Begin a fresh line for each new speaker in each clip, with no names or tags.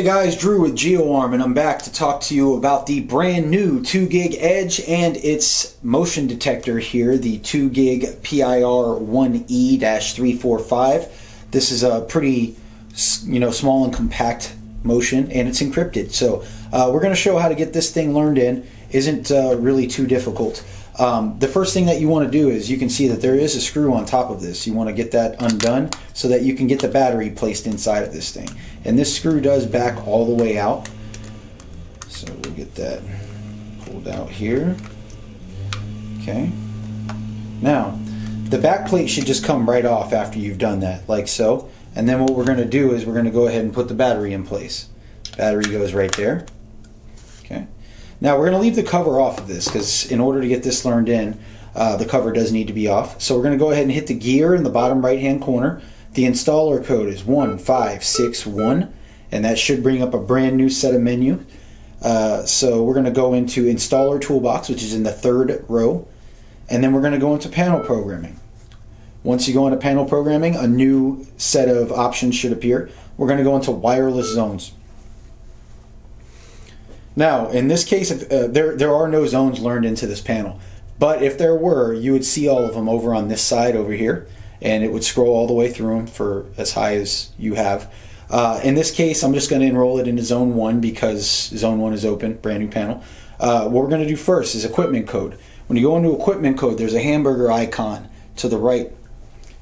Hey guys, Drew with GeoArm and I'm back to talk to you about the brand new 2 gig Edge and its motion detector here, the 2 gig PIR 1E-345. This is a pretty you know, small and compact motion and it's encrypted. So uh, we're going to show how to get this thing learned in. Isn't uh, really too difficult. Um, the first thing that you want to do is you can see that there is a screw on top of this. You want to get that undone so that you can get the battery placed inside of this thing. And this screw does back all the way out. So we'll get that pulled out here. Okay. Now, the back plate should just come right off after you've done that, like so. And then what we're going to do is we're going to go ahead and put the battery in place. Battery goes right there. Now we're going to leave the cover off of this because in order to get this learned in, uh, the cover does need to be off. So we're going to go ahead and hit the gear in the bottom right hand corner. The installer code is 1561 and that should bring up a brand new set of menu. Uh, so we're going to go into installer toolbox which is in the third row and then we're going to go into panel programming. Once you go into panel programming a new set of options should appear. We're going to go into wireless zones. Now, in this case, uh, there, there are no zones learned into this panel. But if there were, you would see all of them over on this side over here. And it would scroll all the way through them for as high as you have. Uh, in this case, I'm just going to enroll it into Zone 1 because Zone 1 is open, brand new panel. Uh, what we're going to do first is equipment code. When you go into equipment code, there's a hamburger icon to the right.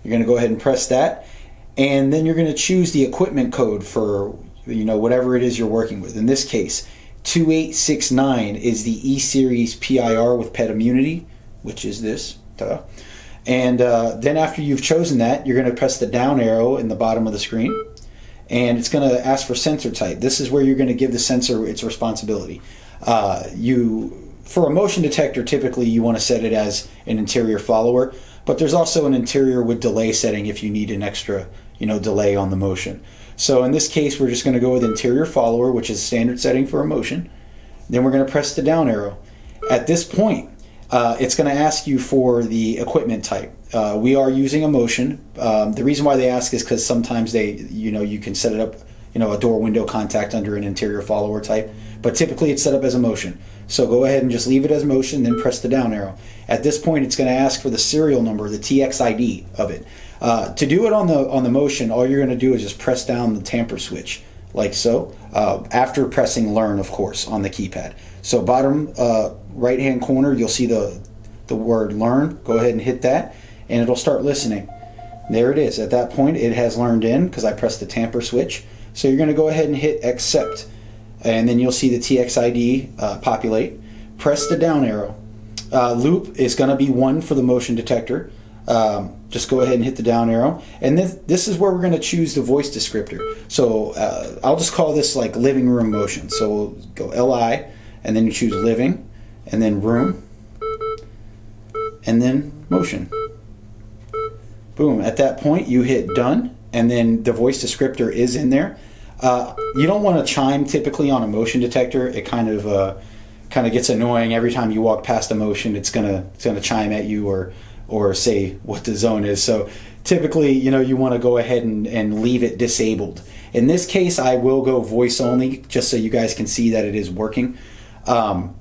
You're going to go ahead and press that. And then you're going to choose the equipment code for you know whatever it is you're working with. In this case, 2869 is the E-Series PIR with pet immunity, which is this. Duh. And uh, then after you've chosen that, you're going to press the down arrow in the bottom of the screen. And it's going to ask for sensor type. This is where you're going to give the sensor its responsibility. Uh, you, for a motion detector, typically you want to set it as an interior follower, but there's also an interior with delay setting if you need an extra, you know, delay on the motion. So in this case, we're just going to go with interior follower, which is standard setting for a motion. Then we're going to press the down arrow. At this point, uh, it's going to ask you for the equipment type. Uh, we are using a motion. Um, the reason why they ask is because sometimes they, you know, you can set it up, you know, a door window contact under an interior follower type, but typically it's set up as a motion. So go ahead and just leave it as motion, then press the down arrow. At this point, it's going to ask for the serial number, the TXID of it. Uh, to do it on the on the motion, all you're going to do is just press down the tamper switch, like so, uh, after pressing learn, of course, on the keypad. So bottom uh, right hand corner, you'll see the, the word learn. Go ahead and hit that, and it'll start listening. There it is. At that point, it has learned in because I pressed the tamper switch. So you're going to go ahead and hit accept, and then you'll see the TXID uh, populate. Press the down arrow. Uh, loop is going to be one for the motion detector. Um, just go ahead and hit the down arrow. And this, this is where we're going to choose the voice descriptor. So uh, I'll just call this like living room motion. So we'll go LI, and then you choose living, and then room, and then motion. Boom. At that point, you hit done, and then the voice descriptor is in there. Uh, you don't want to chime typically on a motion detector. It kind of uh, kind of gets annoying every time you walk past a motion. It's gonna it's gonna chime at you or or say what the zone is. So typically, you know, you want to go ahead and, and leave it disabled. In this case, I will go voice only just so you guys can see that it is working. Um,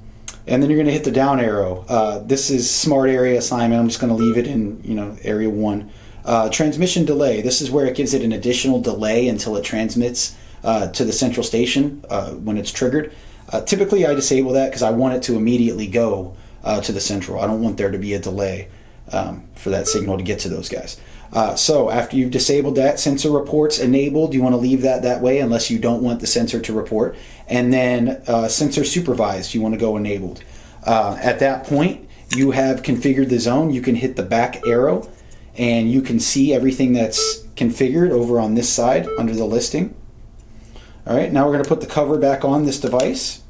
and then you're going to hit the down arrow. Uh, this is smart area assignment. I'm just going to leave it in, you know, area one. Uh, transmission delay. This is where it gives it an additional delay until it transmits uh, to the central station uh, when it's triggered. Uh, typically, I disable that because I want it to immediately go uh, to the central. I don't want there to be a delay um, for that signal to get to those guys. Uh, so after you've disabled that, sensor reports enabled, you want to leave that that way unless you don't want the sensor to report. And then sensor supervised, you want to go enabled. At that point, you have configured the zone. You can hit the back arrow and you can see everything that's configured over on this side under the listing. All right, now we're going to put the cover back on this device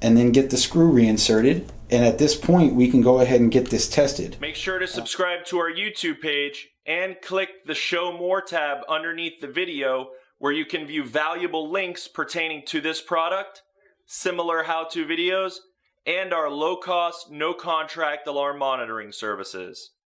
and then get the screw reinserted and at this point, we can go ahead and get this tested.
Make sure to subscribe to our YouTube page and click the Show More tab underneath the video where you can view valuable links pertaining to this product, similar how-to videos, and our low-cost, no-contract alarm monitoring services.